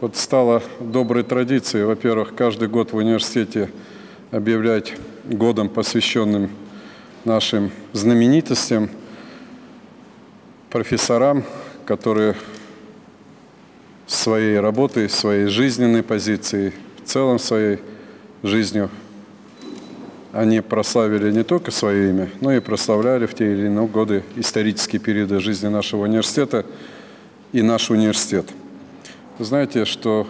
вот стало доброй традицией, во-первых, каждый год в университете объявлять годом, посвященным нашим знаменитостям, профессорам, которые своей работой, своей жизненной позицией, в целом своей жизнью они прославили не только свое имя, но и прославляли в те или иные годы исторические периоды жизни нашего университета и наш университет. Знаете, что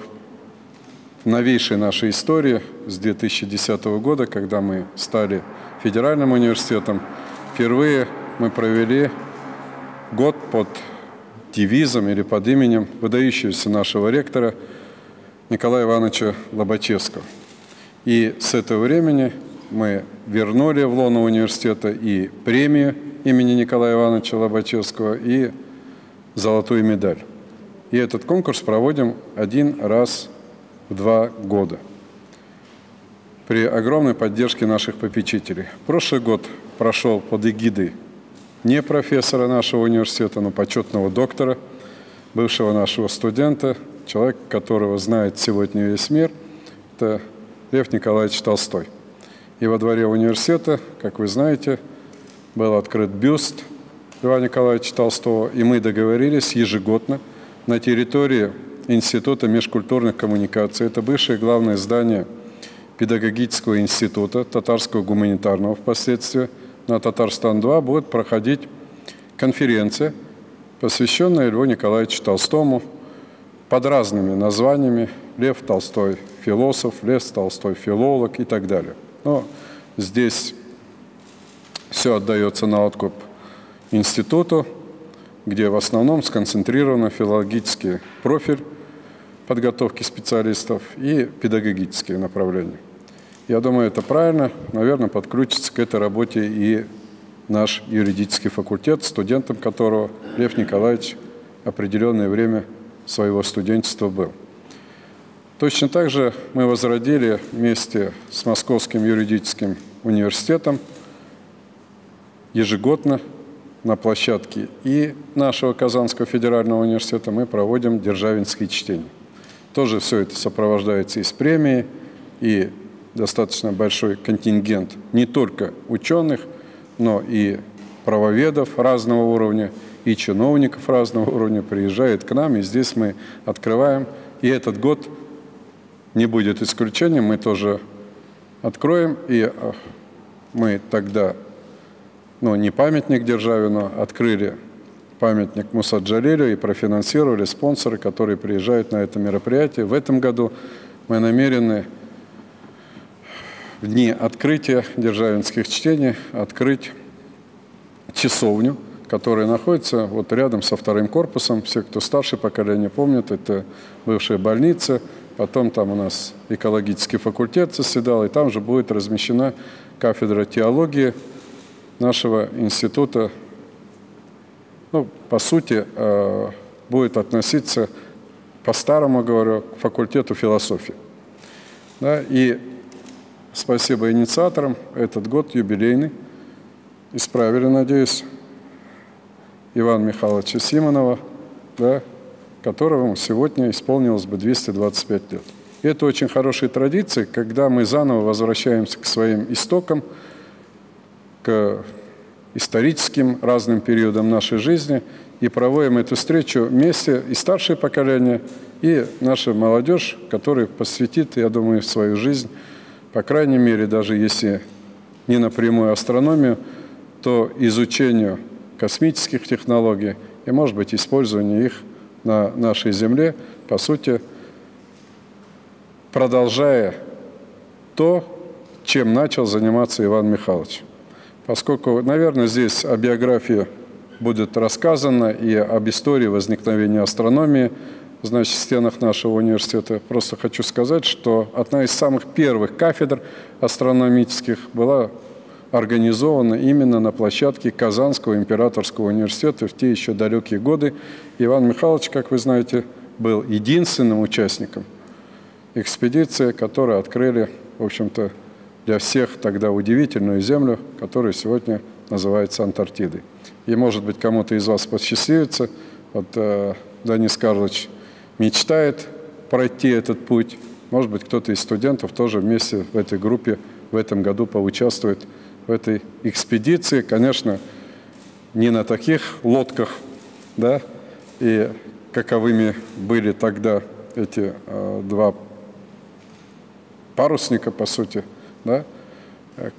в новейшей нашей истории с 2010 года, когда мы стали федеральным университетом, впервые мы провели год под девизом или под именем выдающегося нашего ректора Николая Ивановича Лобачевского. И с этого времени мы вернули в лоно университета и премию имени Николая Ивановича Лобачевского, и золотую медаль. И этот конкурс проводим один раз в два года при огромной поддержке наших попечителей. Прошлый год прошел под эгидой не профессора нашего университета, но почетного доктора, бывшего нашего студента, человек, которого знает сегодня весь мир, это Лев Николаевич Толстой. И во дворе университета, как вы знаете, был открыт бюст Льва Николаевича Толстого, и мы договорились ежегодно на территории Института межкультурных коммуникаций, это бывшее главное здание педагогического института, татарского гуманитарного впоследствии, на Татарстан-2 будет проходить конференция, посвященная Льву Николаевичу Толстому под разными названиями. Лев Толстой – философ, Лев Толстой – филолог и так далее. Но здесь все отдается на откуп институту, где в основном сконцентрирован филологический профиль подготовки специалистов и педагогические направления. Я думаю, это правильно. Наверное, подключится к этой работе и наш юридический факультет, студентом которого Лев Николаевич определенное время своего студенчества был. Точно так же мы возродили вместе с Московским юридическим университетом ежегодно на площадке и нашего Казанского федерального университета мы проводим державинские чтения. Тоже все это сопровождается и с премией, и достаточно большой контингент не только ученых, но и правоведов разного уровня, и чиновников разного уровня приезжает к нам, и здесь мы открываем. И этот год не будет исключением, мы тоже откроем, и э, мы тогда, ну, не памятник Державину, открыли памятник Муса Джалилю и профинансировали спонсоры, которые приезжают на это мероприятие. В этом году мы намерены в дни открытия державинских чтений открыть часовню, которая находится вот рядом со вторым корпусом. Все, кто старше поколения помнят, это бывшая больница, Потом там у нас экологический факультет заседал, и там же будет размещена кафедра теологии нашего института. Ну, по сути, э, будет относиться, по-старому говорю, к факультету философии. Да, и спасибо инициаторам, этот год юбилейный. Исправили, надеюсь, Ивана Михайловича Симонова, да, которому сегодня исполнилось бы 225 лет. И это очень хорошая традиция, когда мы заново возвращаемся к своим истокам, к историческим разным периодам нашей жизни и проводим эту встречу вместе и старшее поколение, и наша молодежь, которая посвятит, я думаю, свою жизнь, по крайней мере, даже если не напрямую астрономию, то изучению космических технологий и, может быть, использованию их на нашей земле, по сути, продолжая то, чем начал заниматься Иван Михайлович. Поскольку, наверное, здесь о биографии будет рассказано и об истории возникновения астрономии, значит, в стенах нашего университета. Просто хочу сказать, что одна из самых первых кафедр астрономических была организована именно на площадке Казанского императорского университета в те еще далекие годы. Иван Михайлович, как вы знаете, был единственным участником экспедиции, которую открыли, в общем-то, для всех тогда удивительную землю, которая сегодня называется Антарктидой. И, может быть, кому-то из вас посчастливится, вот э, Денис Карлович мечтает пройти этот путь. Может быть, кто-то из студентов тоже вместе в этой группе в этом году поучаствует в этой экспедиции. Конечно, не на таких лодках, да, и каковыми были тогда эти э, два парусника, по сути, да,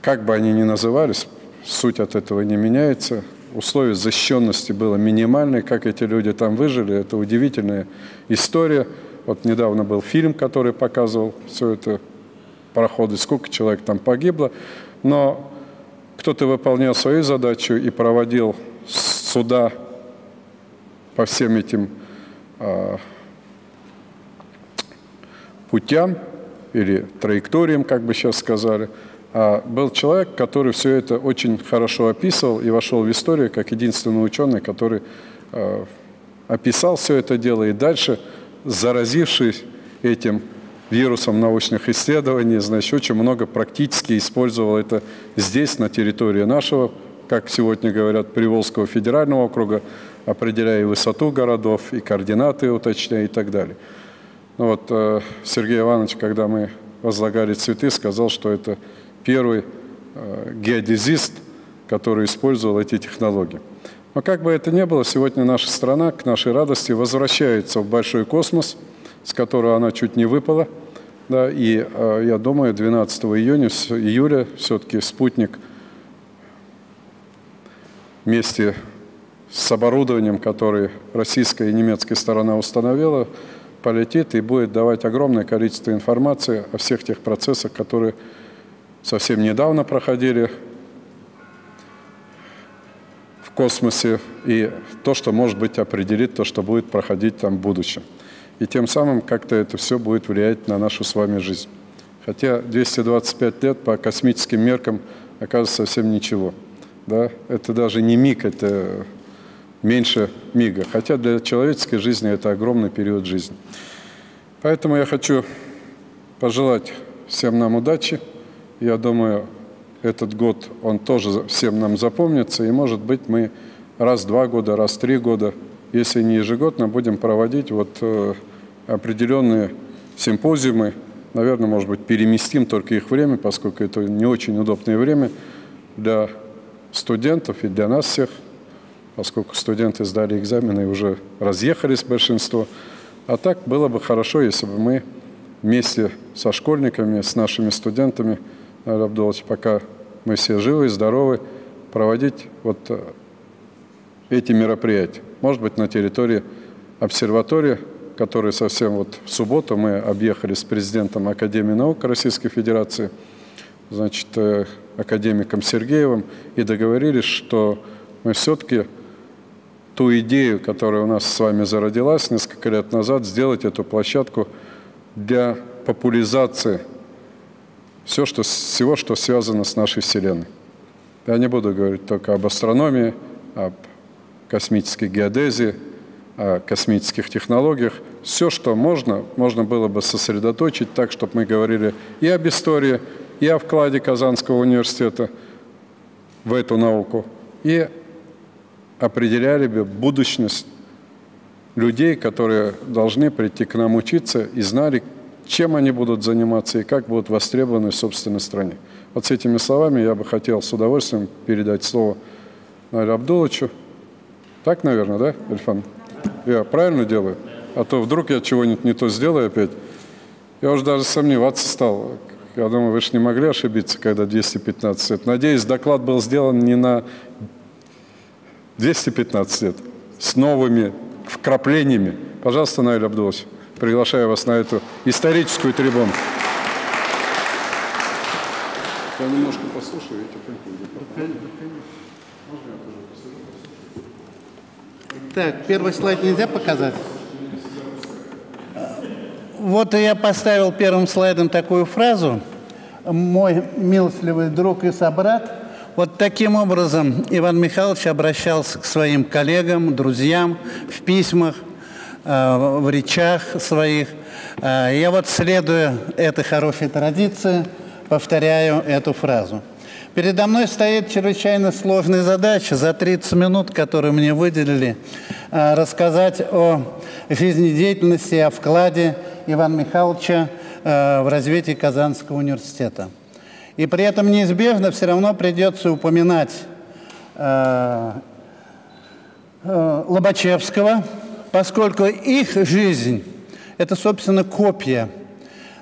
как бы они ни назывались, суть от этого не меняется. Условия защищенности было минимальные, как эти люди там выжили, это удивительная история. Вот недавно был фильм, который показывал все это пароходы, сколько человек там погибло, но кто-то выполнял свою задачу и проводил суда по всем этим э, путям или траекториям, как бы сейчас сказали. А был человек, который все это очень хорошо описывал и вошел в историю как единственный ученый, который э, описал все это дело и дальше, заразившись этим вирусом научных исследований, значит, очень много практически использовал это здесь, на территории нашего, как сегодня говорят, Приволжского федерального округа, определяя высоту городов, и координаты уточняя и так далее. Ну вот э, Сергей Иванович, когда мы возлагали цветы, сказал, что это первый э, геодезист, который использовал эти технологии. Но как бы это ни было, сегодня наша страна, к нашей радости, возвращается в большой космос, с которого она чуть не выпала. Да, и э, я думаю, 12 июня, июля все-таки спутник вместе с оборудованием, которое российская и немецкая сторона установила, полетит и будет давать огромное количество информации о всех тех процессах, которые совсем недавно проходили в космосе, и то, что, может быть, определит то, что будет проходить там в будущем. И тем самым как-то это все будет влиять на нашу с вами жизнь. Хотя 225 лет по космическим меркам оказывается совсем ничего. Да? Это даже не миг, это меньше мига. Хотя для человеческой жизни это огромный период жизни. Поэтому я хочу пожелать всем нам удачи. Я думаю, этот год, он тоже всем нам запомнится, и, может быть, мы раз в два года, раз в три года, если не ежегодно, будем проводить вот э, определенные симпозиумы, наверное, может быть, переместим только их время, поскольку это не очень удобное время для студентов и для нас всех, поскольку студенты сдали экзамены и уже разъехались большинство. А так было бы хорошо, если бы мы вместе со школьниками, с нашими студентами – Абдулович, пока мы все живы и здоровы, проводить вот э, эти мероприятия. Может быть, на территории обсерватории, которую совсем вот в субботу мы объехали с президентом Академии наук Российской Федерации, значит, э, академиком Сергеевым, и договорились, что мы все-таки ту идею, которая у нас с вами зародилась несколько лет назад, сделать эту площадку для популяризации все, что, всего, что связано с нашей Вселенной. Я не буду говорить только об астрономии, об космической геодезии, о космических технологиях. Все, что можно, можно было бы сосредоточить так, чтобы мы говорили и об истории, и о вкладе Казанского университета в эту науку, и определяли бы будущность людей, которые должны прийти к нам учиться и знали, чем они будут заниматься и как будут востребованы в собственной стране. Вот с этими словами я бы хотел с удовольствием передать слово Наилю Абдуловичу. Так, наверное, да, Ильфан? Я правильно делаю? А то вдруг я чего-нибудь не то сделаю опять. Я уже даже сомневаться стал. Я думаю, вы же не могли ошибиться, когда 215 лет. Надеюсь, доклад был сделан не на 215 лет, с новыми вкраплениями. Пожалуйста, Наиль Абдулович приглашаю вас на эту историческую трибуну. Я немножко послушаю, эти Так, первый слайд нельзя показать? Вот я поставил первым слайдом такую фразу. Мой милостливый друг и собрат. Вот таким образом Иван Михайлович обращался к своим коллегам, друзьям в письмах, Э, в речах своих. Э, я вот, следуя этой хорошей традиции, повторяю эту фразу. Передо мной стоит чрезвычайно сложная задача за 30 минут, которые мне выделили, э, рассказать о жизнедеятельности, о вкладе Ивана Михайловича в развитии Казанского университета. И при этом неизбежно все равно придется упоминать э, э, Лобачевского, поскольку их жизнь – это, собственно, копия.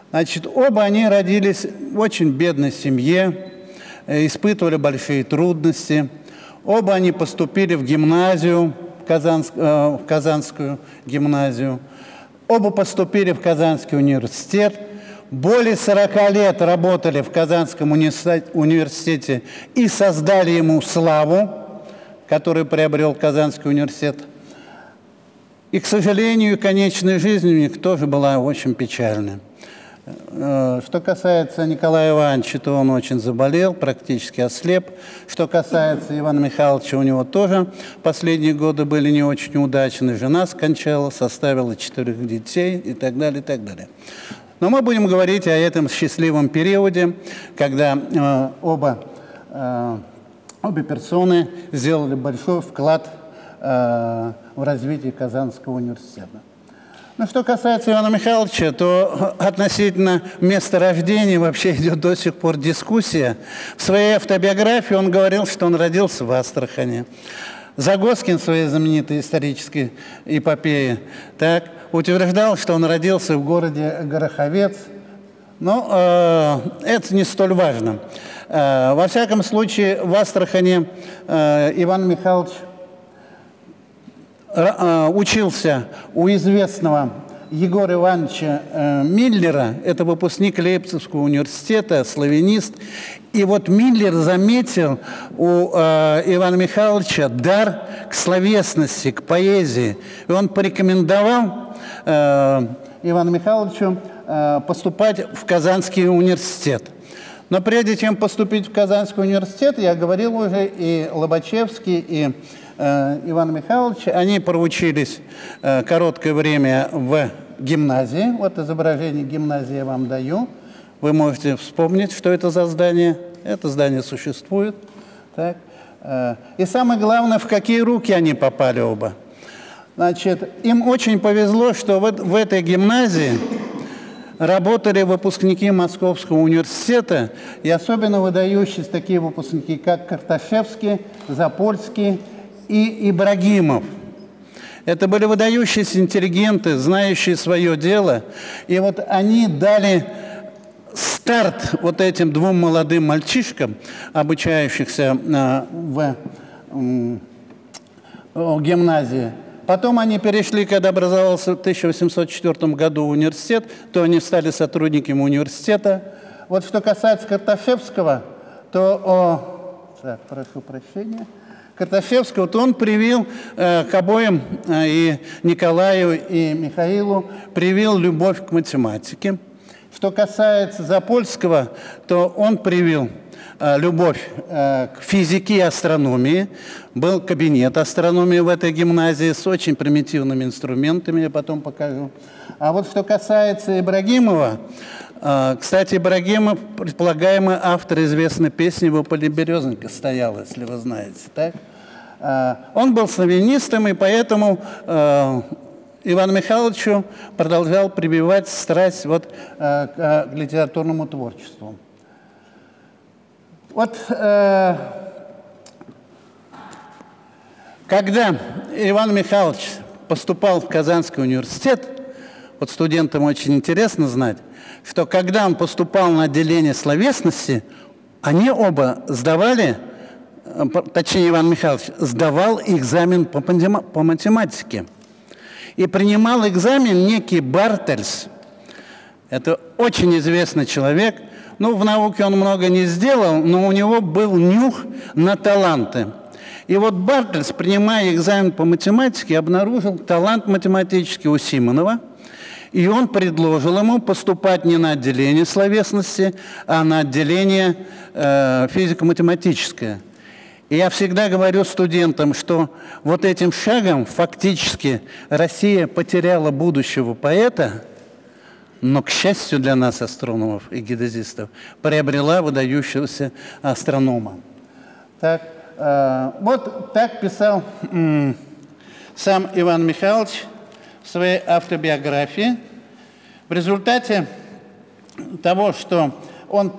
Значит, оба они родились в очень бедной семье, э, испытывали большие трудности. Оба они поступили в гимназию, Казанск, э, в Казанскую гимназию. Оба поступили в Казанский университет. Более 40 лет работали в Казанском университете и создали ему славу, которую приобрел Казанский университет. И, к сожалению, конечная жизнь у них тоже была очень печальная. Э, что касается Николая Ивановича, то он очень заболел, практически ослеп. Что касается Ивана Михайловича, у него тоже последние годы были не очень удачны. Жена скончалась, оставила четырех детей и так далее, и так далее. Но мы будем говорить о этом счастливом периоде, когда э, оба, э, обе персоны сделали большой вклад э, в развитие Казанского университета. Ну, что касается Ивана Михайловича, то относительно места рождения вообще идет до сих пор дискуссия. В своей автобиографии он говорил, что он родился в Астрахане. Загоскин в своей знаменитой исторической эпопее так, утверждал, что он родился в городе Гороховец. Но э, это не столь важно. Э, во всяком случае, в Астрахане э, Иван Михайлович Э, учился у известного Егора Ивановича э, Миллера, это выпускник Лейпцигского университета, славянист. И вот Миллер заметил у э, Ивана Михайловича дар к словесности, к поэзии. И он порекомендовал э, Ивану Михайловичу э, поступать в Казанский университет. Но прежде чем поступить в Казанский университет, я говорил уже и Лобачевский, и Э, Ивана Михайловича. Они проучились э, короткое время в гимназии. Вот изображение гимназии я вам даю. Вы можете вспомнить, что это за здание. Это здание существует. Так. Э, и самое главное, в какие руки они попали оба. Значит, им очень повезло, что в, в этой гимназии работали выпускники Московского университета, и особенно выдающиеся такие выпускники, как Карташевский, Запольский и Ибрагимов. Это были выдающиеся интеллигенты, знающие свое дело. И вот они дали старт вот этим двум молодым мальчишкам, обучающихся а, в гимназии. Потом они перешли, когда образовался в 1804 году университет, то они стали сотрудниками университета. Вот что касается Карташевского, то... О, так, прошу прощения. Карташевского, то он привил э, к обоим, э, и Николаю, и Михаилу, привил любовь к математике. Что касается Запольского, то он привил э, любовь э, к физике и астрономии. Был кабинет астрономии в этой гимназии с очень примитивными инструментами, я потом покажу. А вот что касается Ибрагимова, э, кстати, Ибрагимов, предполагаемый автор известной песни «Во поле березонька стоял», если вы знаете, так? Он был славянистом, и поэтому Ивану Михайловичу продолжал прибивать страсть вот, э, к литературному творчеству. Вот когда Иван Михайлович поступал в Казанский университет, вот студентам очень интересно знать, что когда он поступал на отделение словесности, они оба сдавали точнее Иван Михайлович, сдавал экзамен по математике. И принимал экзамен некий Бартельс. Это очень известный человек. Ну, в науке он много не сделал, но у него был нюх на таланты. И вот Бартельс, принимая экзамен по математике, обнаружил талант математический у Симонова. И он предложил ему поступать не на отделение словесности, а на отделение э, физико-математическое. И я всегда говорю студентам, что вот этим шагом фактически Россия потеряла будущего поэта, но, к счастью для нас, астрономов и геодезистов, приобрела выдающегося астронома. Так, э, вот так писал э, сам Иван Михайлович в своей автобиографии. В результате того, что он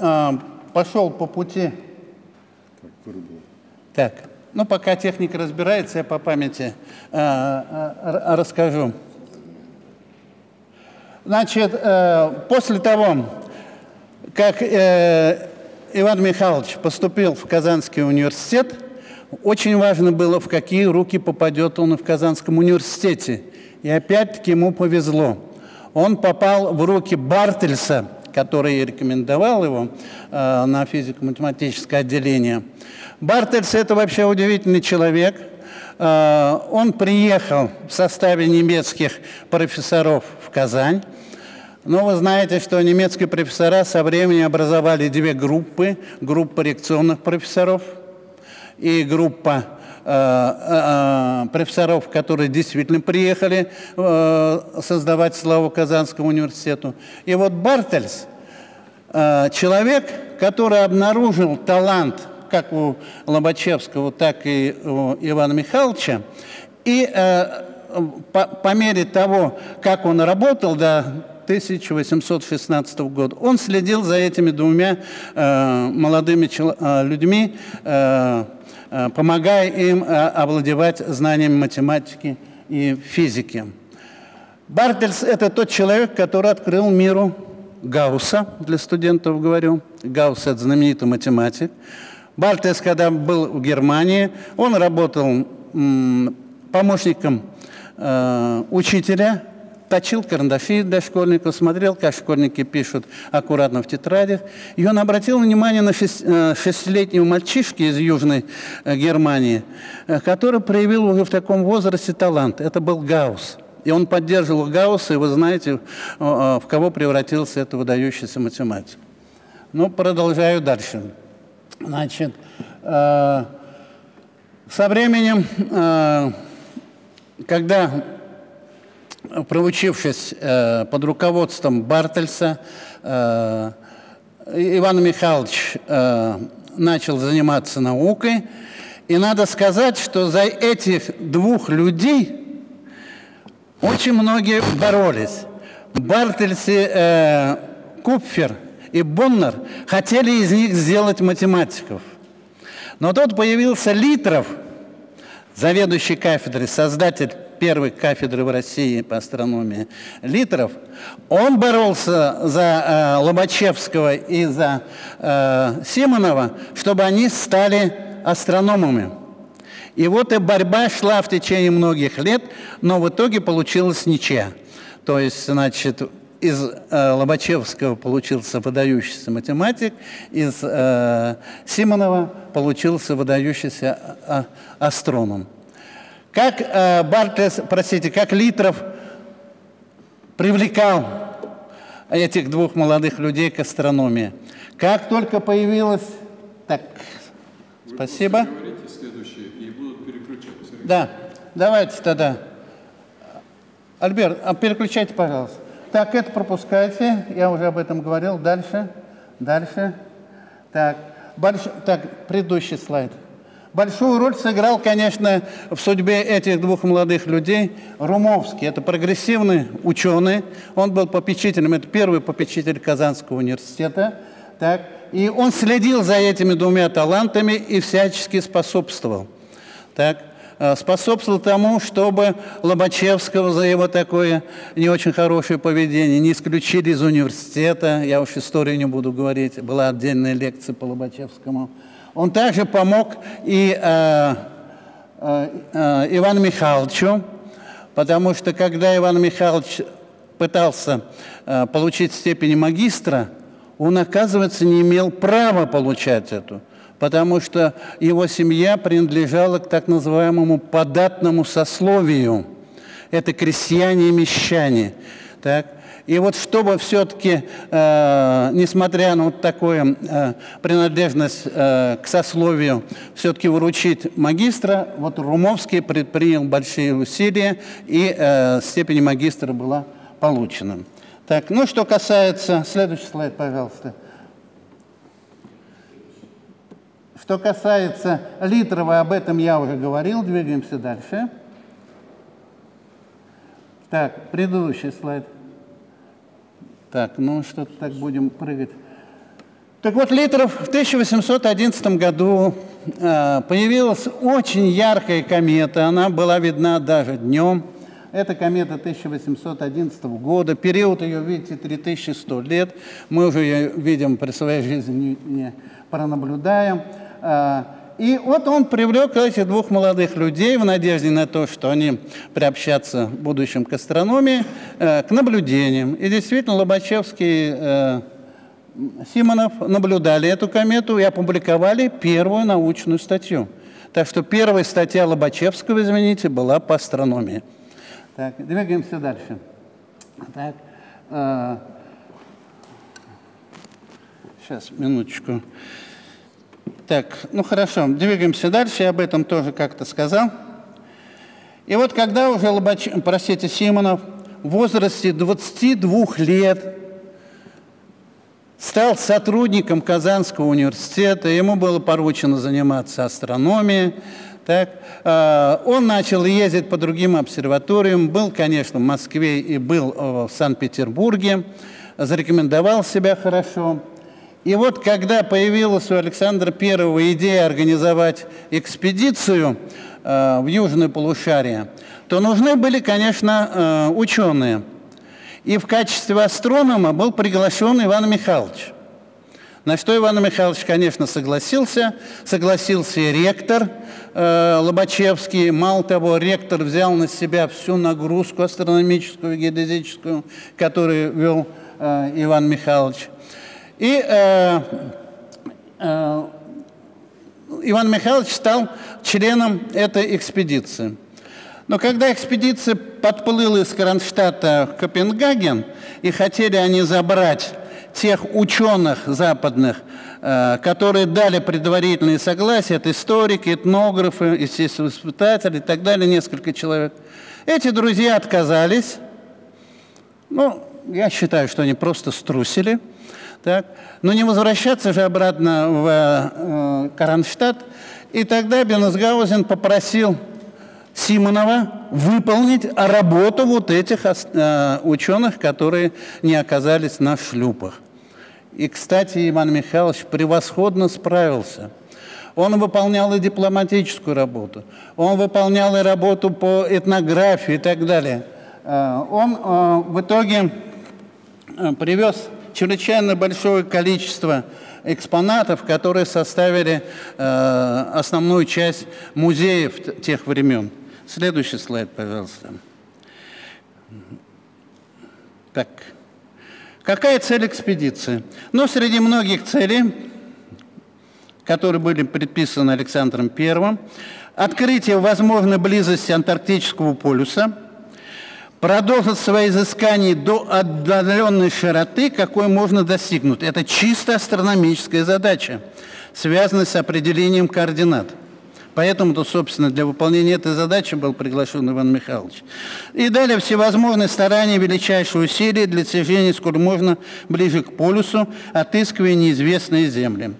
э, пошел по пути... Так, ну пока техника разбирается, я по памяти э, э, расскажу. Значит, э, после того, как э, Иван Михайлович поступил в Казанский университет, очень важно было, в какие руки попадет он в Казанском университете. И опять-таки ему повезло. Он попал в руки Бартельса, который рекомендовал его э, на физико-математическое отделение. Бартельс – это вообще удивительный человек. Э, он приехал в составе немецких профессоров в Казань. Но вы знаете, что немецкие профессора со временем образовали две группы. Группа реакционных профессоров и группа профессоров, которые действительно приехали создавать славу Казанскому университету. И вот Бартельс, человек, который обнаружил талант как у Лобачевского, так и у Ивана Михайловича, и по, по мере того, как он работал до 1816 года, он следил за этими двумя э, молодыми э, людьми, э, Э, помогая им э, овладевать знаниями математики и физики. Бартельс – это тот человек, который открыл миру Гаусса, для студентов говорю. Гаусс – это знаменитый математик. Бартельс, когда был в Германии, он работал помощником э, учителя точил карандаши для школьников, смотрел, как школьники пишут аккуратно в тетрадях. И он обратил внимание на э, шестилетнего мальчишки из Южной э, Германии, э, который проявил уже в таком возрасте талант. Это был Гаусс. И он поддерживал Гаусса, и вы знаете, в кого превратился этот выдающийся математик. Ну, продолжаю дальше. Значит, со временем, когда проучившись э, под руководством Бартельса, э, Иван Михайлович э, начал заниматься наукой. И надо сказать, что за этих двух людей очень многие боролись. Бартельс и э, Купфер и Боннер хотели из них сделать математиков. Но тут появился Литров, заведующий кафедрой, создатель первой кафедры в России по астрономии Литров, он боролся за э, Лобачевского и за э, Симонова, чтобы они стали астрономами. И вот и борьба шла в течение многих лет, но в итоге получилась ничья. То есть, значит, из э, Лобачевского получился выдающийся математик, из э, Симонова получился выдающийся а, астроном. Как э, Бартлес, простите, как Литров привлекал этих двух молодых людей к астрономии. Как только появилась... Так, Вы спасибо. Да, давайте тогда. Альберт, а переключайте, пожалуйста. Так, это пропускайте, я уже об этом говорил. Дальше, дальше. Так, больш... так предыдущий слайд. Большую роль сыграл, конечно, в судьбе этих двух молодых людей Румовский. Это прогрессивный ученый. Он был попечителем, это первый попечитель Казанского университета. Так. И он следил за этими двумя талантами и всячески способствовал. Так э, способствовал тому, чтобы Лобачевского за его такое не очень хорошее поведение не исключили из университета. Я уж историю не буду говорить, была отдельная лекция по Лобачевскому. Он также помог и э, э, э, Ивану Михайловичу, потому что когда Иван Михайлович пытался э, получить степень магистра, он, оказывается, не имел права получать эту, потому что его семья принадлежала к так называемому податному сословию. Это крестьяне и мещане. Так? И вот чтобы все-таки, э, несмотря на вот такую э, принадлежность э, к сословию, все-таки выручить магистра, вот Румовский предпринял большие усилия, и э, степень магистра была получена. Так, ну что касается... Следующий слайд, пожалуйста. Что касается Литрова, об этом я уже говорил, двигаемся дальше. Так, предыдущий слайд. Так, ну что-то так будем прыгать. Так вот, Литров в 1811 году э, появилась очень яркая комета. Она была видна даже днем. Это комета 1811 года. Период ее, видите, 3100 лет. Мы уже ее видим при своей жизни, не, не пронаблюдаем. Э, и вот он привлек этих двух молодых людей в надежде на то, что они приобщатся в будущем к астрономии, э, к наблюдениям. И действительно, Лобачевский э, Симонов наблюдали эту комету и опубликовали первую научную статью. Так что первая статья Лобачевского, извините, была по астрономии. Так, двигаемся дальше. Так, э, сейчас, минуточку. Так, ну хорошо, двигаемся дальше, я об этом тоже как-то сказал. И вот когда уже Лобач... простите, Симонов в возрасте 22 лет стал сотрудником Казанского университета, ему было поручено заниматься астрономией. Так, э, он начал ездить по другим обсерваториям, был, конечно, в Москве и был э, в Санкт-Петербурге, зарекомендовал себя хорошо. И вот когда появилась у Александра I идея организовать экспедицию э, в Южное полушарие, то нужны были, конечно, ученые – и в качестве астронома был приглашен Иван Михайлович. На что Иван Михайлович, конечно, согласился. Согласился и ректор э, Лобачевский. Мало того, ректор взял на себя всю нагрузку астрономическую, геодезическую, которую вел э, Иван Михайлович. И э, э, Иван Михайлович стал членом этой экспедиции. Но когда экспедиция подплыла из Кронштадта в Копенгаген, и хотели они забрать тех ученых западных, э, которые дали предварительные согласия, это историки, этнографы, естественно, испытатели и так далее, несколько человек. Эти друзья отказались. Ну, я считаю, что они просто струсили. Так? Но не возвращаться же обратно в э, Кронштадт. И тогда Бенесгаузен попросил Симонова выполнить работу вот этих э, ученых, которые не оказались на шлюпах. И, кстати, Иван Михайлович превосходно справился. Он выполнял и дипломатическую работу, он выполнял и работу по этнографии и так далее. Э, он э, в итоге э, привез чрезвычайно большое количество экспонатов, которые составили э, основную часть музеев тех времен. Следующий слайд, пожалуйста. Так. Какая цель экспедиции? Ну, среди многих целей, которые были предписаны Александром I, открытие возможной близости Антарктического полюса, продолжить свои изыскания до отдаленной широты, какой можно достигнуть. Это чисто астрономическая задача, связанная с определением координат. Поэтому-то, собственно, для выполнения этой задачи был приглашен Иван Михайлович. И далее всевозможные старания, величайшие усилия для достижения, сколь можно, ближе к полюсу, отыскивая неизвестные земли.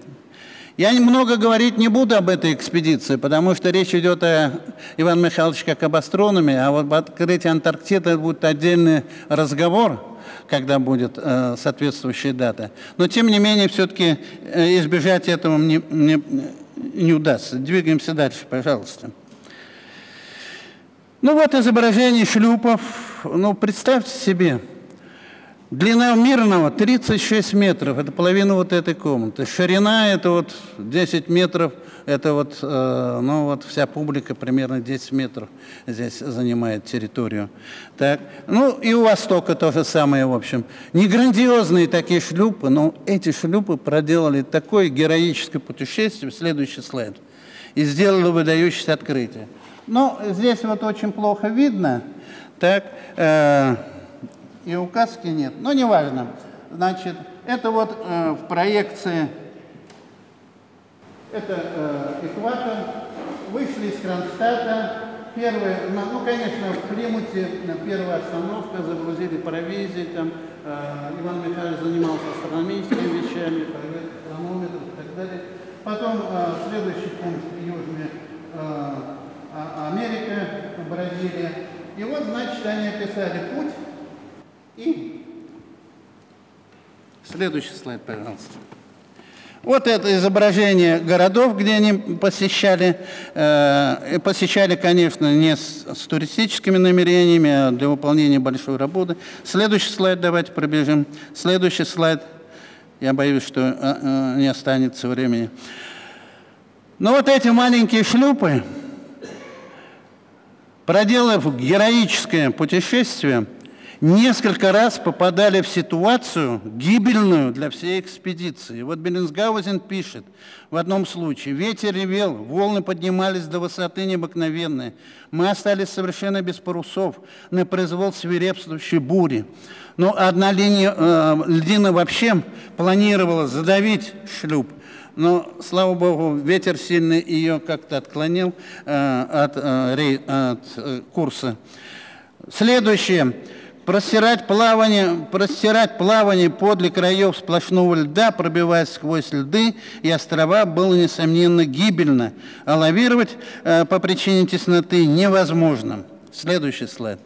Я много говорить не буду об этой экспедиции, потому что речь идет о Иван Михайлович как об астрономе, а вот об открытии Антарктиды будет отдельный разговор, когда будет э, соответствующая дата. Но, тем не менее, все-таки э, избежать этого мне, мне не удастся. Двигаемся дальше, пожалуйста. Ну вот изображение шлюпов. Ну, представьте себе, длина мирного 36 метров, это половина вот этой комнаты. Ширина это вот 10 метров, это вот, э, ну вот вся публика примерно 10 метров здесь занимает территорию. Так, ну и у Востока то же самое, в общем. Не грандиозные такие шлюпы, но эти шлюпы проделали такое героическое путешествие, следующий слайд, и сделали выдающееся открытие. Но здесь вот очень плохо видно, так, э, и указки нет, но неважно. Значит, это вот э, в проекции, это э, экватор, вышли из Кронштадта, Первое, ну, ну, конечно, в Плимуте первая остановка, загрузили провизии, там э, Иван Михайлович занимался астрономическими вещами, хронометров и так далее. Потом э, следующий пункт Южная э, а, Америка, Бразилия. И вот, значит, они описали путь и Следующий слайд, пожалуйста. Вот это изображение городов, где они посещали. Э, посещали, конечно, не с, с туристическими намерениями, а для выполнения большой работы. Следующий слайд давайте пробежим. Следующий слайд. Я боюсь, что э, э, не останется времени. Но вот эти маленькие шлюпы, проделав героическое путешествие, несколько раз попадали в ситуацию гибельную для всей экспедиции. Вот Беллинсгаузен пишет в одном случае, ветер ревел, волны поднимались до высоты необыкновенной. Мы остались совершенно без парусов, на произвол свирепствующей бури. Но одна линия, э, льдина вообще планировала задавить шлюп, но, слава богу, ветер сильный ее как-то отклонил э, от, э, от э, курса. Следующее. Простирать плавание, простирать плавание подле краев сплошного льда, пробиваясь сквозь льды и острова, было, несомненно, гибельно, а лавировать э, по причине тесноты невозможно. Следующий слайд.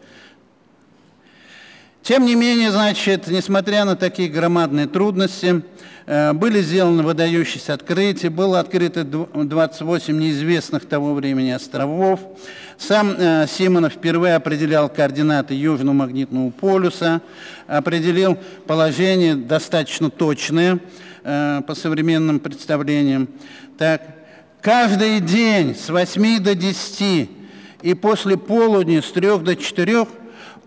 Тем не менее, значит, несмотря на такие громадные трудности, Э, были сделаны выдающиеся открытия, было открыто 28 неизвестных того времени островов. Сам э, Симонов впервые определял координаты Южного магнитного полюса, определил положение достаточно точное э, по современным представлениям. Так, каждый день с 8 до 10 и после полудня с 3 до 4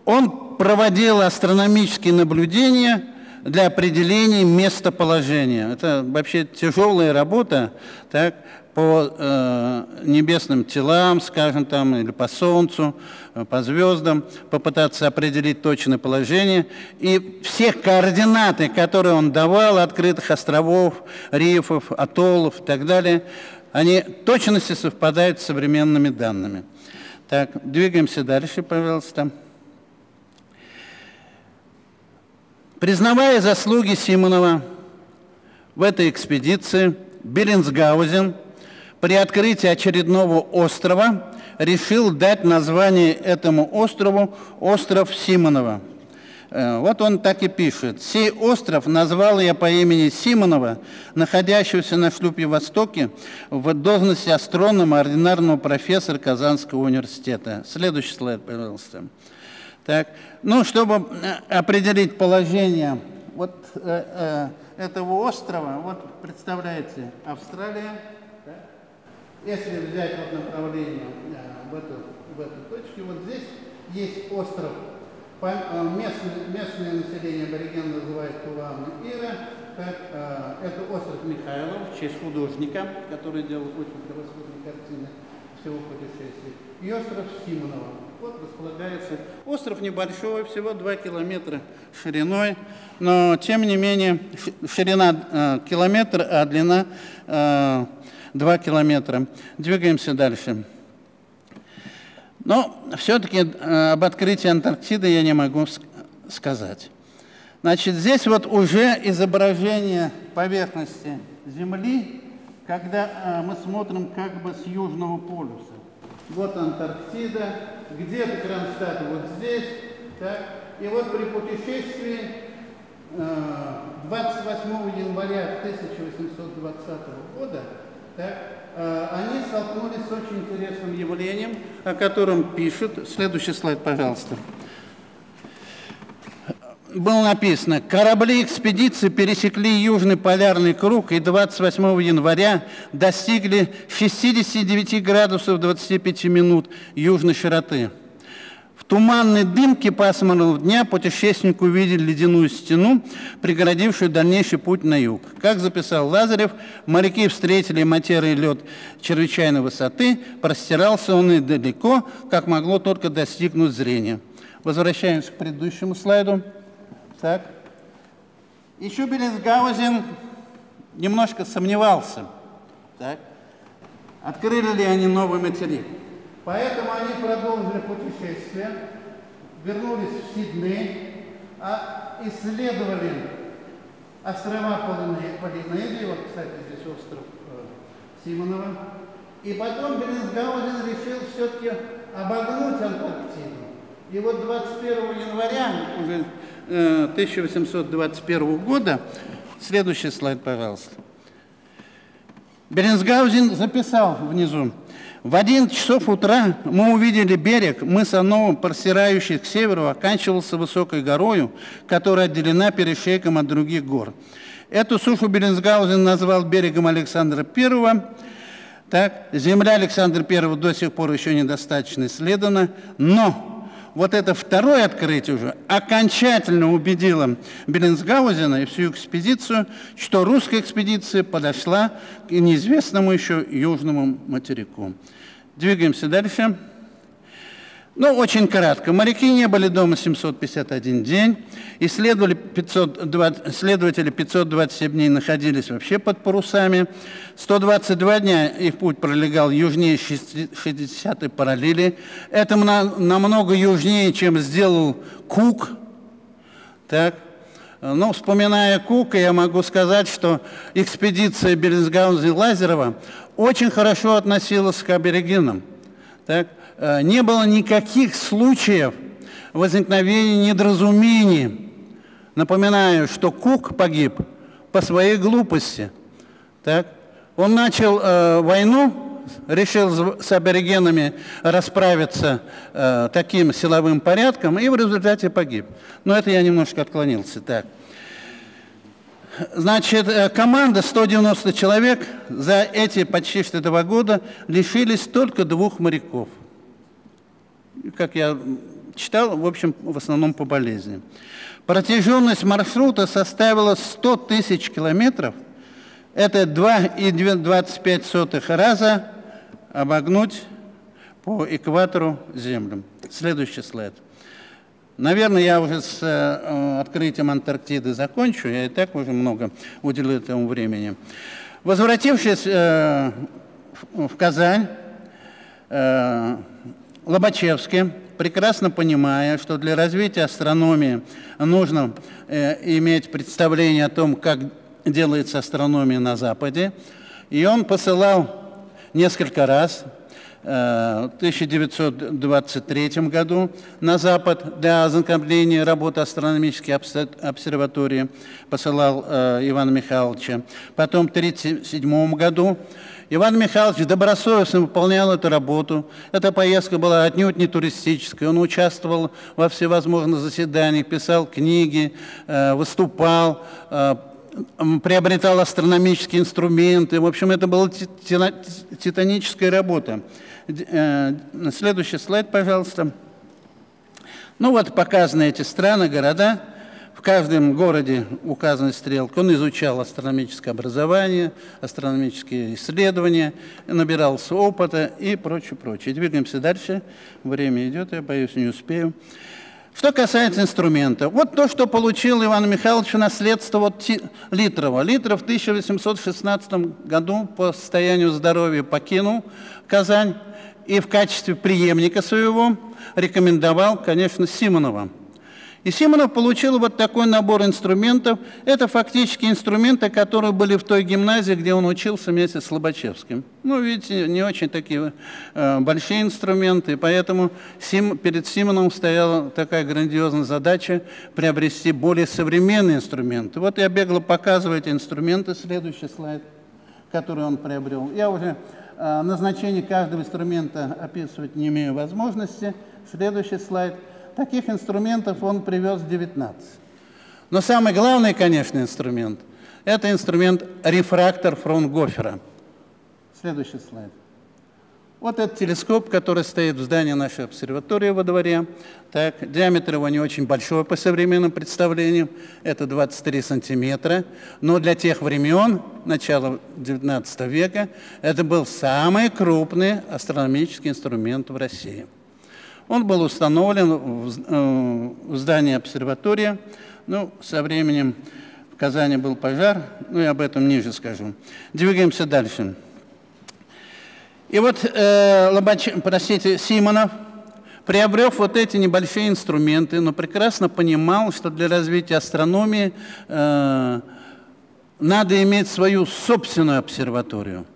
он проводил астрономические наблюдения – для определения местоположения. Это вообще тяжелая работа так, по э, небесным телам, скажем там, или по Солнцу, э, по звездам, попытаться определить точное положение. И все координаты, которые он давал, открытых островов, рифов, атоллов и так далее, они точности совпадают с современными данными. Так, двигаемся дальше, пожалуйста. Признавая заслуги Симонова в этой экспедиции, Беренсгаузен при открытии очередного острова решил дать название этому острову «Остров Симонова». Э, вот он так и пишет. «Сей остров назвал я по имени Симонова, находящегося на шлюпе Востоке в должности астронома, ординарного профессора Казанского университета». Следующий слайд, пожалуйста. Так, ну, чтобы э, определить положение вот э, э, этого острова, вот представляете, Австралия, да? если взять вот направление э, в, эту, в эту точку, вот здесь есть остров, по, э, местное, местное население абориген называет Тулан Ира, так, э, это остров Михайлов, в честь художника, который делал очень превосходные картины всего путешествия, и остров Симонова. Вот располагается. Остров небольшой, всего 2 километра шириной, но тем не менее ширина э, километр, а длина э, 2 километра. Двигаемся дальше. Но все-таки э, об открытии Антарктиды я не могу сказать. Значит, здесь вот уже изображение поверхности Земли, когда э, мы смотрим как бы с Южного полюса. Вот Антарктида, где-то Кронштадт вот здесь, так, и вот при путешествии 28 э, января 1820 года так, э, они столкнулись с очень интересным явлением, о котором пишут. Следующий слайд, пожалуйста было написано, корабли экспедиции пересекли Южный полярный круг и 28 января достигли 69 градусов 25 минут южной широты. В туманной дымке пасмурного дня путешественник увидел ледяную стену, преградившую дальнейший путь на юг. Как записал Лазарев, моряки встретили матерый лед чрезвычайной высоты, простирался он и далеко, как могло только достигнуть зрения. Возвращаемся к предыдущему слайду. Так. Еще Беллинсгаузен немножко сомневался, так. открыли ли они новый материк. Поэтому они продолжили путешествие, вернулись в Сидней, а исследовали острова Полинезии, вот, кстати, здесь остров э, Симонова, и потом Беллинсгаузен решил все-таки обогнуть Антарктиду. И вот 21 января уже э, 1821 года. Следующий слайд, пожалуйста. Беренсгаузен записал внизу. В 11 часов утра мы увидели берег мыса Новым, простирающий к северу, оканчивался высокой горою, которая отделена перешейком от других гор. Эту сушу Беренсгаузен назвал берегом Александра I. Так, земля Александра I до сих пор еще недостаточно исследована, но вот это второе открытие уже окончательно убедило Беллинсгаузена и всю экспедицию, что русская экспедиция подошла к неизвестному еще южному материку. Двигаемся дальше. Ну, очень кратко. Моряки не были дома 751 день. Исследовали 520, следователи 527 дней находились вообще под парусами. 122 дня их путь пролегал южнее 60-й параллели. Это намного южнее, чем сделал Кук. Так. Ну, вспоминая Кука, я могу сказать, что экспедиция Бернсгауза и Лазерова очень хорошо относилась к аборигенам. Так? Э, не было никаких случаев возникновения недоразумений. Напоминаю, что Кук погиб по своей глупости. Так? Он начал э, войну, решил с аборигенами расправиться э, таким силовым порядком и в результате погиб. Но это я немножко отклонился. Так. Значит, э, команда 190 человек за эти почти что два года лишились только двух моряков. Как я читал, в общем, в основном по болезни. Протяженность маршрута составила 100 тысяч километров. Это 2,25 раза обогнуть по экватору Землю. Следующий слайд. Наверное, я уже с э, открытием Антарктиды закончу, я и так уже много уделил этому времени. Возвратившись э, в Казань, э, Лобачевский, прекрасно понимая, что для развития астрономии нужно э, иметь представление о том, как делается астрономия на Западе, и он посылал несколько раз 1923 году на Запад для ознакомления работы астрономической обсерватории посылал э, Ивана Михайловича. Потом в 1937 году Иван Михайлович добросовестно выполнял эту работу. Эта поездка была отнюдь не туристическая. Он участвовал во всевозможных заседаниях, писал книги, э, выступал, э, приобретал астрономические инструменты. В общем, это была титаническая работа. Э, следующий слайд, пожалуйста. Ну вот показаны эти страны, города. В каждом городе указаны стрелки. Он изучал астрономическое образование, астрономические исследования, набирался опыта и прочее, прочее. Двигаемся дальше. Время идет, я боюсь, не успею. Что касается инструмента, вот то, что получил Иван Михайлович наследство от Литрова. Литров в 1816 году по состоянию здоровья покинул Казань и в качестве преемника своего рекомендовал, конечно, Симонова. И Симонов получил вот такой набор инструментов. Это фактически инструменты, которые были в той гимназии, где он учился вместе с Лобачевским. Ну, видите, не очень такие э, большие инструменты, поэтому перед Симоновым стояла такая грандиозная задача приобрести более современные инструменты. Вот я бегло показываю эти инструменты. Следующий слайд, который он приобрел. Я уже э, назначение каждого инструмента описывать не имею возможности. Следующий слайд – Таких инструментов он привез 19. Но самый главный, конечно, инструмент – это инструмент рефрактор Фронгофера. Следующий слайд. Вот этот телескоп, который стоит в здании нашей обсерватории во дворе. Так, диаметр его не очень большой по современным представлениям, это 23 сантиметра. Но для тех времен, начала XIX века, это был самый крупный астрономический инструмент в России. Он был установлен в э, здании обсерватории. Ну, со временем в Казани был пожар, ну, я об этом ниже скажу. Двигаемся дальше. И вот э, Лобач, простите, Симонов, приобрев вот эти небольшие инструменты, но прекрасно понимал, что для развития астрономии э, надо иметь свою собственную обсерваторию –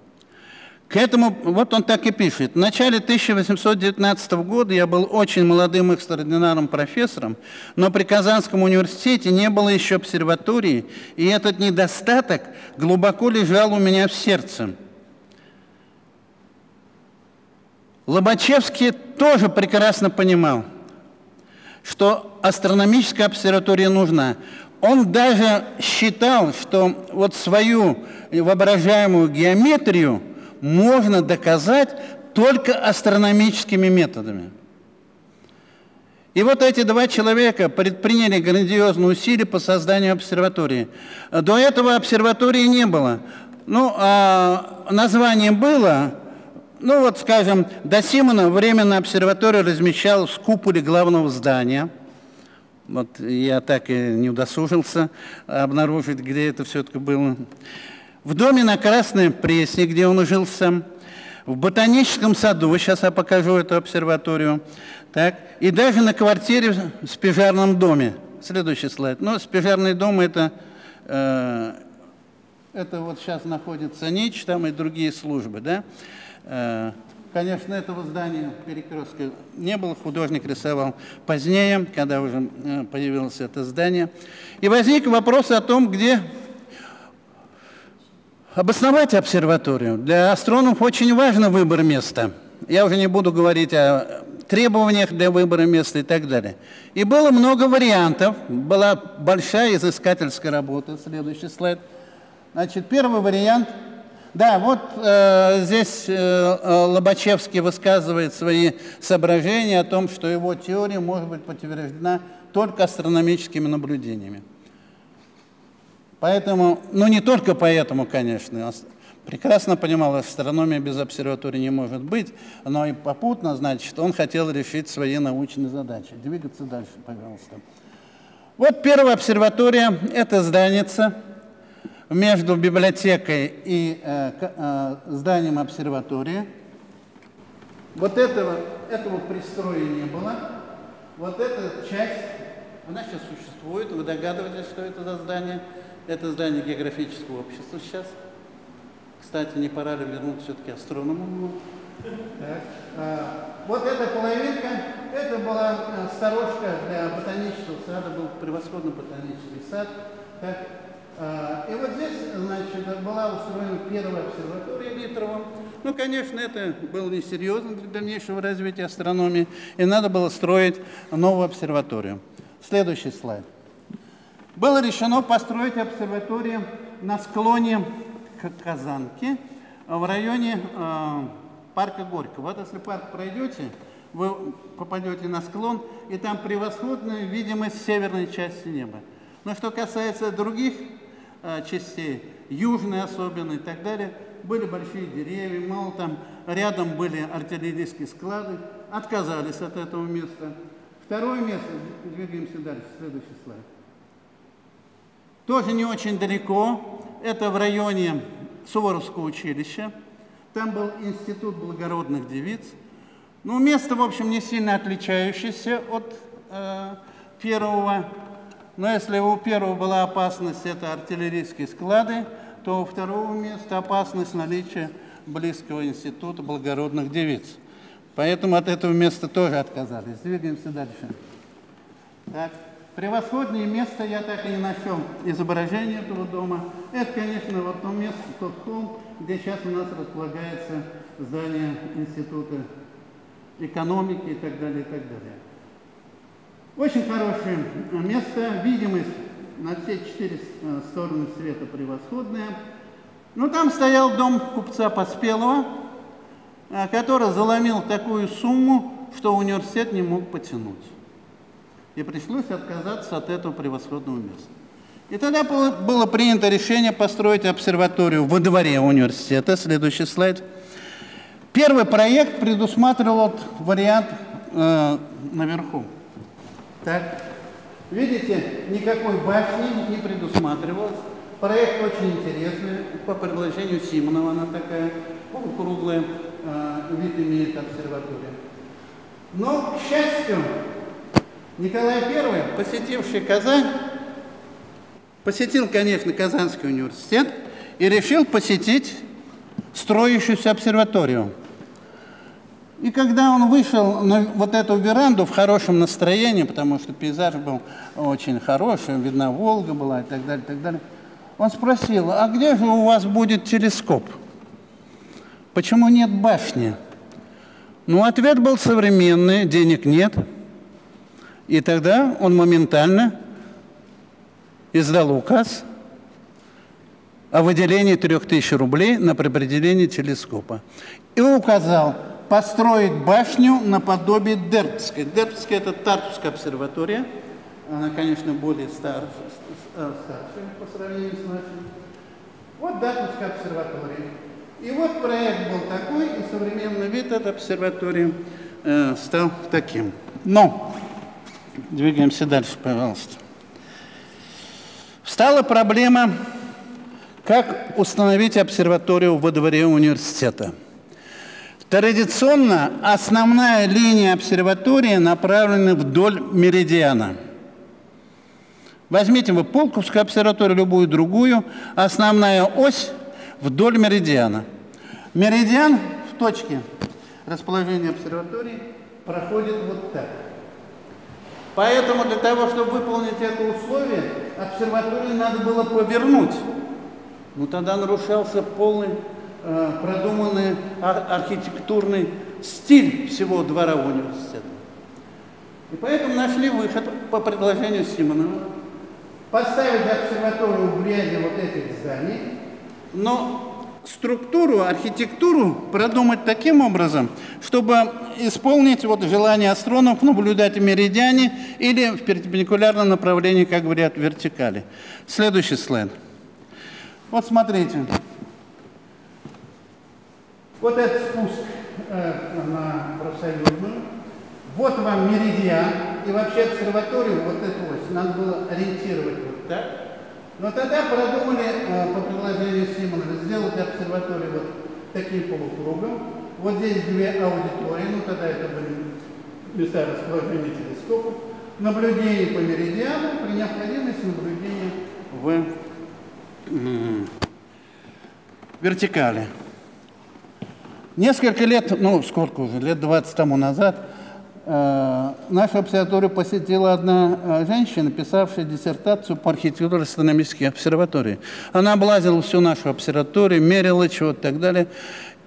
К этому, вот он так и пишет. В начале 1819 года я был очень молодым экстраординарным профессором, но при Казанском университете не было еще обсерватории, и этот недостаток глубоко лежал у меня в сердце. Лобачевский тоже прекрасно понимал, что астрономическая обсерватория нужна. Он даже считал, что вот свою воображаемую геометрию можно доказать только астрономическими методами. И вот эти два человека предприняли грандиозные усилия по созданию обсерватории. До этого обсерватории не было. Ну, а название было, ну вот, скажем, до Симона временно обсерваторию размещал в куполе главного здания. Вот я так и не удосужился обнаружить, где это все-таки было. В доме на Красной Пресне, где он жил сам. В ботаническом саду, сейчас я покажу эту обсерваторию. Так, и даже на квартире в спижарном доме. Следующий слайд. Ну, спижарный дом это, э, это вот сейчас находится НИЧ, там и другие службы, да. Э, конечно, этого здания перекрестка не было, художник рисовал позднее, когда уже э, появилось это здание. И возник вопрос о том, где обосновать обсерваторию. Для астрономов очень важно выбор места. Я уже не буду говорить о требованиях для выбора места и так далее. И было много вариантов, была большая изыскательская работа. Следующий слайд. Значит, первый вариант – да, вот э, здесь э, э, Лобачевский высказывает свои соображения о том, что его теория может быть подтверждена только астрономическими наблюдениями. Поэтому, ну не только поэтому, конечно, прекрасно понимал, астрономия без обсерватории не может быть, но и попутно, значит, он хотел решить свои научные задачи. Двигаться дальше, пожалуйста. Вот первая обсерватория, это зданица, между библиотекой и э, э, зданием обсерватории. Вот этого, этого пристроя не было. Вот эта часть, она сейчас существует. Вы догадываетесь, что это за здание? Это здание географического общества сейчас. Кстати, не пора ли вернуть все-таки астрономам? Так. А, вот эта половинка, это была э, сторожка для ботанического сада, был превосходный ботанический сад. Так. А, и вот здесь, значит, была устроена первая обсерватория Литрова. Ну, конечно, это было несерьезно для дальнейшего развития астрономии, и надо было строить новую обсерваторию. Следующий слайд. Было решено построить обсерваторию на склоне Казанки в районе э, парка Горького. Вот если парк пройдете, вы попадете на склон, и там превосходная видимость северной части неба. Но что касается других Э, частей, южной особенно и так далее, были большие деревья, мало там, рядом были артиллерийские склады, отказались от этого места. Второе место, двигаемся дальше, следующий слайд. Тоже не очень далеко, это в районе Суворовского училища. Там был институт благородных девиц. Ну, место, в общем, не сильно отличающееся от э, первого но если у первого была опасность, это артиллерийские склады, то у второго места опасность наличия близкого института благородных девиц. Поэтому от этого места тоже отказались. Двигаемся дальше. Так. Превосходное место я так и не нашел изображение этого дома. Это, конечно, вот то место, тот холм, где сейчас у нас располагается здание Института экономики и так далее, и так далее. Очень хорошее место, видимость на все четыре э, стороны света превосходная. Ну, там стоял дом купца Поспелого, э, который заломил такую сумму, что университет не мог потянуть. И пришлось отказаться от этого превосходного места. И тогда было принято решение построить обсерваторию во дворе университета. Следующий слайд. Первый проект предусматривал вариант э, наверху. Так, видите, никакой башни не предусматривалось. Проект очень интересный, по предложению Симонова она такая, полукруглая, э, вид имеет обсерватория. Но, к счастью, Николай I, посетивший Казань, посетил, конечно, Казанский университет и решил посетить строящуюся обсерваторию. И когда он вышел на вот эту веранду в хорошем настроении, потому что пейзаж был очень хороший, видна Волга была и так далее, и так далее, он спросил, а где же у вас будет телескоп? Почему нет башни? Ну, ответ был современный, денег нет. И тогда он моментально издал указ о выделении 3000 рублей на приопределение телескопа. И указал построить башню наподобие Дербской. Дербская – это Тартуская обсерватория. Она, конечно, более стар, старшая по сравнению с нашей. Вот Дартуская обсерватория. И вот проект был такой, и современный вид этой обсерватории э, стал таким. Но, двигаемся дальше, пожалуйста. Встала проблема, как установить обсерваторию во дворе университета. Традиционно основная линия обсерватории направлена вдоль меридиана. Возьмите вы Полковскую обсерваторию, любую другую, основная ось вдоль меридиана. Меридиан в точке расположения обсерватории проходит вот так. Поэтому для того, чтобы выполнить это условие, обсерваторию надо было повернуть. Ну тогда нарушался полный э, продуманный ар архитектурный стиль всего двора университета. И поэтому нашли выход по предложению Симонова поставить обсерваторию в ряде вот этих зданий, но структуру, архитектуру продумать таким образом, чтобы исполнить вот желание астрономов наблюдать в меридиане или в перпендикулярном направлении, как говорят, вертикали. Следующий слайд. Вот смотрите. Вот этот спуск э, на профсоюзную. Вот вам меридиан. И вообще обсерваторию, вот эту ось, надо было ориентировать вот так. Но тогда продумали э, по предложению Симонова сделать обсерваторию вот таким полукругом. Вот здесь две аудитории, ну тогда это были места расположения телескопов. Наблюдение по меридиану, при необходимости наблюдение в вертикали. Несколько лет, ну сколько уже, лет 20 тому назад, нашу обсерваторию посетила одна э, женщина, писавшая диссертацию по архитектуре астрономической обсерватории. Она облазила всю нашу обсерваторию, мерила чего-то и так далее.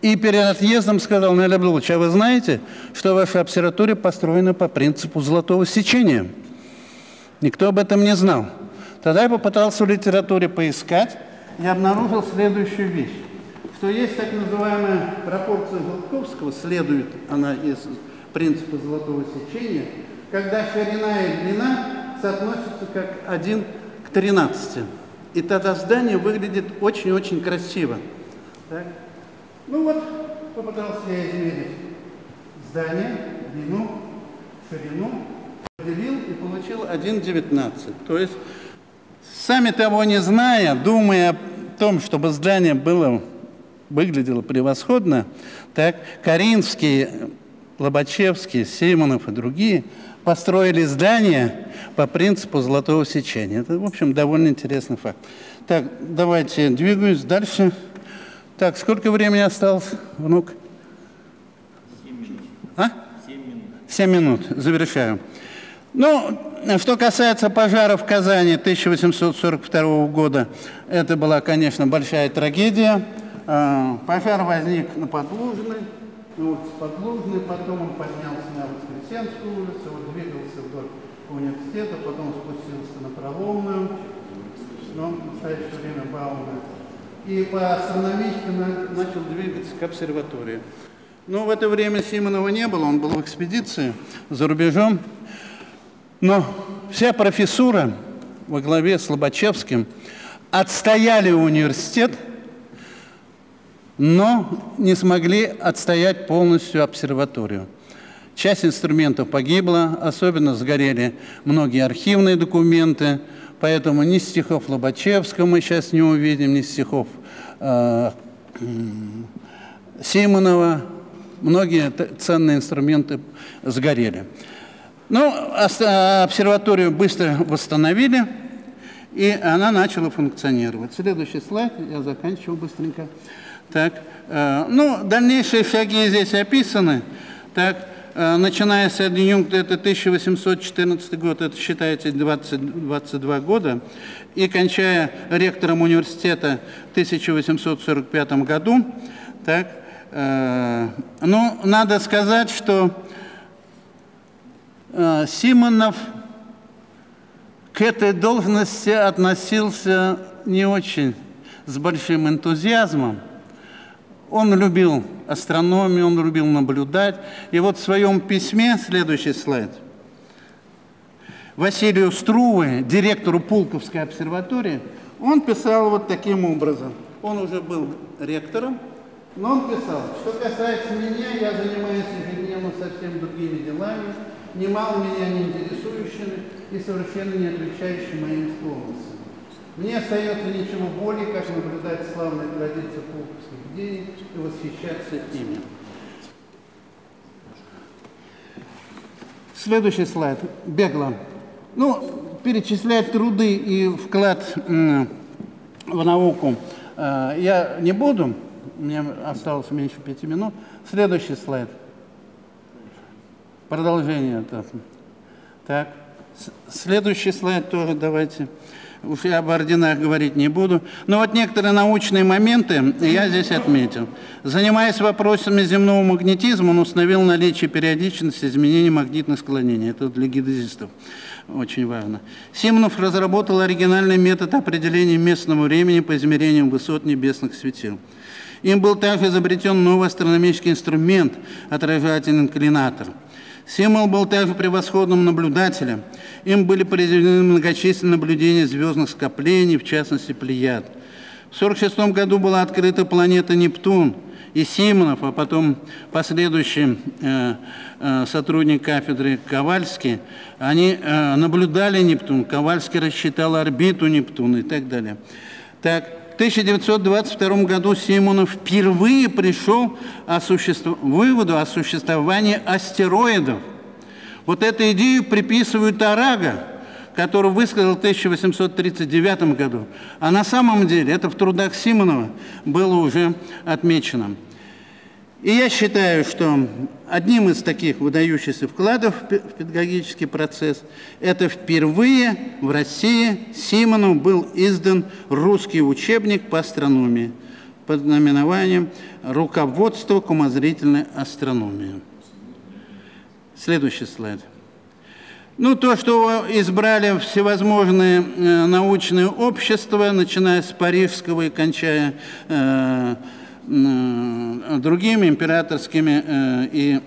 И перед отъездом сказал, Наля Блудович, а вы знаете, что ваша обсерватория построена по принципу золотого сечения? Никто об этом не знал. Тогда я попытался в литературе поискать и обнаружил следующую вещь, что есть так называемая пропорция Голубковского, следует она из принципа золотого сечения, когда ширина и длина соотносятся как 1 к 13. И тогда здание выглядит очень-очень красиво. Так? Ну вот, попытался я измерить здание, длину, ширину, поделил и получил 1,19. То есть Сами того не зная, думая о том, чтобы здание было, выглядело превосходно, так Каринский, Лобачевский, Симонов и другие построили здание по принципу золотого сечения. Это, в общем, довольно интересный факт. Так, давайте двигаюсь дальше. Так, сколько времени осталось, внук? Семь минут. А? Семь минут. Семь минут. Завершаю. Ну, что касается пожара в Казани 1842 года, это была, конечно, большая трагедия. А, пожар возник на Подлужной, ну, вот с Подлужной, потом он поднялся на Воскресенскую улицу, вот двигался вдоль университета, потом спустился на Проломную, но в настоящее время Бауна. И по астрономическому начал двигаться к обсерватории. Но в это время Симонова не было, он был в экспедиции за рубежом. Но вся профессура во главе с Лобачевским отстояли университет, но не смогли отстоять полностью обсерваторию. Часть инструментов погибла, особенно сгорели многие архивные документы, поэтому ни стихов Лобачевского мы сейчас не увидим, ни стихов э, Симонова, многие ценные инструменты сгорели. Ну, обсерваторию быстро восстановили, и она начала функционировать. Следующий слайд, я заканчиваю быстренько. Так, э, ну, дальнейшие шаги здесь описаны. Так, э, начиная с адъюнкта, это 1814 год, это считается 20, 22 года, и кончая ректором университета в 1845 году. Так, э, ну, надо сказать, что Симонов к этой должности относился не очень с большим энтузиазмом. Он любил астрономию, он любил наблюдать. И вот в своем письме, следующий слайд, Василию Струве, директору Пулковской обсерватории, он писал вот таким образом. Он уже был ректором, но он писал, что касается меня, я занимаюсь ежедневно совсем другими делами, немало меня не интересующими и совершенно не отвечающими моим склонностям. Мне остается ничего более, как наблюдать славные традиции пулковских идей и восхищаться ими. Следующий слайд. Бегло. Ну, перечислять труды и вклад в науку э, я не буду. Мне осталось меньше пяти минут. Следующий слайд. Продолжение. Так. Следующий слайд тоже давайте. Уж я об орденах говорить не буду. Но вот некоторые научные моменты я здесь отметил. Занимаясь вопросами земного магнетизма, он установил наличие периодичности изменений магнитных склонений. Это для гидезистов очень важно. Симонов разработал оригинальный метод определения местного времени по измерениям высот небесных светил. Им был также изобретен новый астрономический инструмент – отражательный инклинатор. Симмел был также превосходным наблюдателем. Им были произведены многочисленные наблюдения звездных скоплений, в частности, Плеяд. В 1946 году была открыта планета Нептун, и Симонов, а потом последующий э, э, сотрудник кафедры Ковальский, они э, наблюдали Нептун, Ковальский рассчитал орбиту Нептуна и так далее. Так, в 1922 году Симонов впервые пришел существ... выводу о существовании астероидов. Вот эту идею приписывают Арага, который высказал в 1839 году. А на самом деле это в трудах Симонова было уже отмечено. И я считаю, что одним из таких выдающихся вкладов в пе- в педагогический процесс это впервые в России Симону был издан русский учебник по астрономии под наименованием «Руководство к умозрительной астрономии». Следующий слайд. Ну, то, что избрали всевозможные э, научные общества, начиная с парижского и кончая э, другими императорскими э, и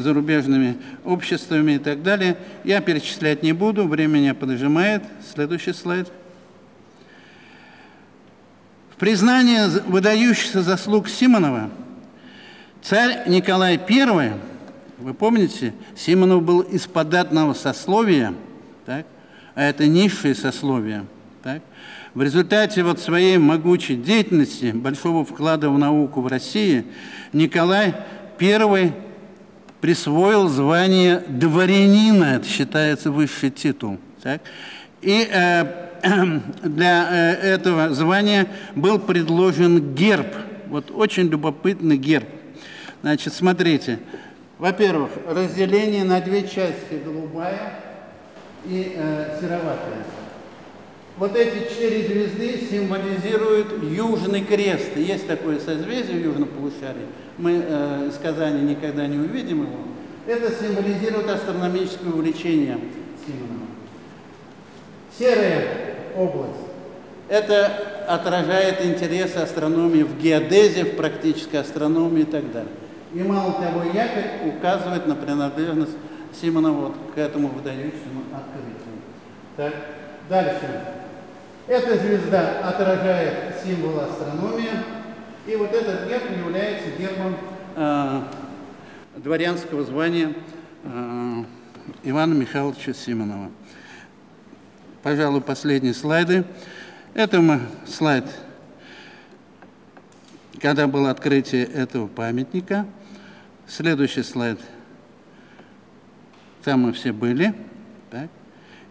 зарубежными обществами и так далее, я перечислять не буду, время меня поджимает. Следующий слайд. В признание выдающихся заслуг Симонова царь Николай I вы помните, Симонов был из податного сословия, так? а это низшее сословие. В результате вот своей могучей деятельности, большого вклада в науку в России, Николай I присвоил звание дворянина, это считается высший титул. Так? И э, для э, этого звания был предложен герб, вот очень любопытный герб. Значит, смотрите, во-первых, разделение на две части, голубая и э, сероватая. Вот эти четыре звезды символизируют Южный крест. Есть такое созвездие в Южном полушарии. Мы э, из Казани никогда не увидим его. Это символизирует астрономическое увлечение Симонова. Серая область. Это отражает интересы астрономии в геодезии, в практической астрономии и так далее. И мало того, якорь указывает на принадлежность Симонова вот к этому выдающемуся открытию. Так, дальше. Эта звезда отражает символ астрономии, и вот этот герб является гербом э, дворянского звания э, Ивана Михайловича Симонова. Пожалуй, последние слайды. Это мы слайд, когда было открытие этого памятника. Следующий слайд. Там мы все были. Так.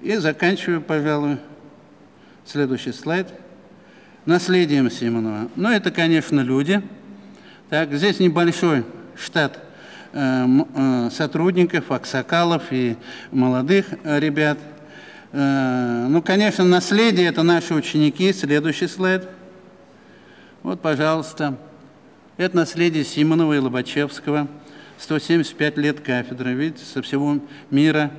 И заканчиваю, пожалуй, следующий слайд. наследием Симонова. Ну, это, конечно, люди. Так, здесь небольшой штат э, э, сотрудников, аксакалов и молодых э, ребят. Ну, конечно, наследие – это наши ученики. Следующий слайд. Вот, пожалуйста. Это наследие Симонова и Лобачевского. 175 лет кафедры. Видите, со всего мира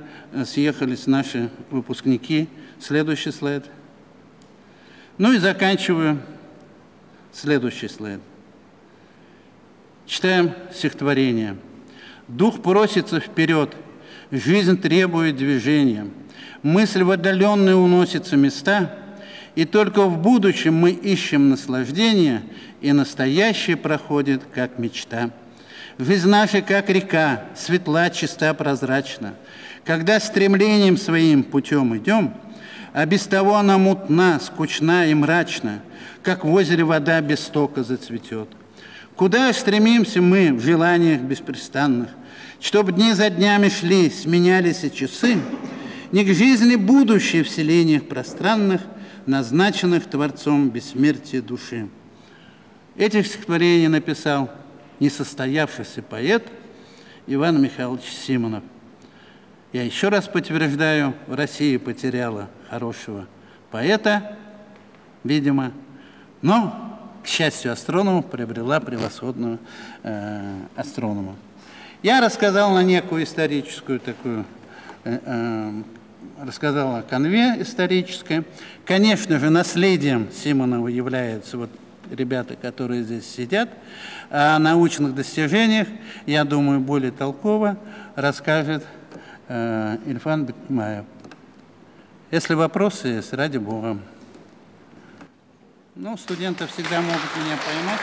съехались наши выпускники. Следующий слайд. Ну и заканчиваю. Следующий слайд. Читаем стихотворение. Дух просится вперед, жизнь требует движения. Мысль в отдаленные уносится места, и только в будущем мы ищем наслаждение, и настоящее проходит, как мечта. Жизнь наша, как река, светла, чиста, прозрачна. Когда стремлением своим путем идем, а без того она мутна, скучна и мрачна, как в озере вода без стока зацветет. Куда стремимся мы в желаниях беспрестанных, чтобы дни за днями шли, сменялись и часы, не к жизни будущей в селениях пространных, назначенных Творцом бессмертия души. Этих стихотворений написал несостоявшийся поэт Иван Михайлович Симонов. Я еще раз подтверждаю, Россия потеряла хорошего поэта, видимо, но, к счастью астронома, приобрела превосходного э, астронома. Я рассказал на некую историческую такую, э, э, рассказал о конве исторической. Конечно же, наследием Симонова являются вот ребята, которые здесь сидят. О научных достижениях, я думаю, более толково расскажет Ильфан Бекмаев. Если вопросы есть, ради Бога. Ну, студенты всегда могут меня поймать.